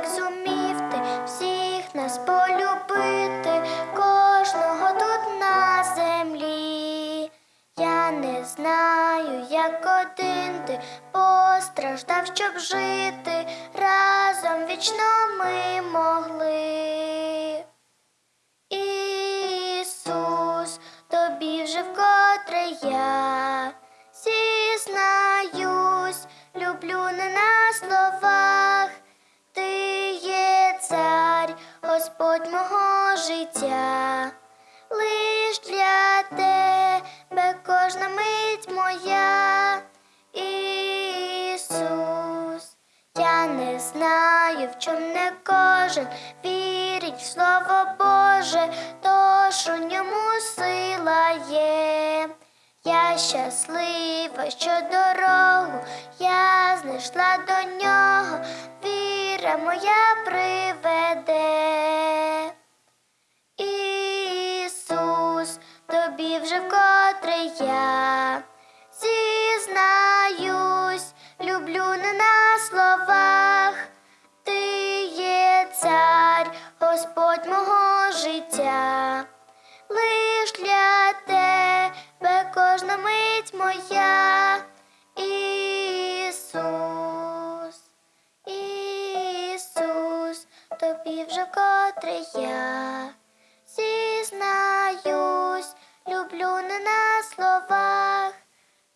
як зумів ти всіх нас полюбити, кожного тут на землі. Я не знаю, як один ти постраждав, щоб жити, разом вічно ми могли. Ісус, тобі вже вкотре я зізнаюсь, люблю не на словах, Господь мого життя, лиш для тебе кожна мить моя, Ісус. Я не знаю, в чому не кожен вірить в слово Боже, тож у ньому сила є. Я щаслива, що дорогу я знайшла до нього, віра моя приведе. Ісус, тобі вже вкотре я зізнаюсь, люблю не на словах, ти є цар, Господь мого життя, лиш для тебе кожна мить моя, тобі вже котрий я. Зізнаюсь, люблю не на словах,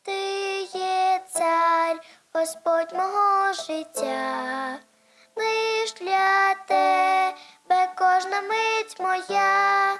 ти є цар, Господь мого життя, лиш для тебе кожна мить моя,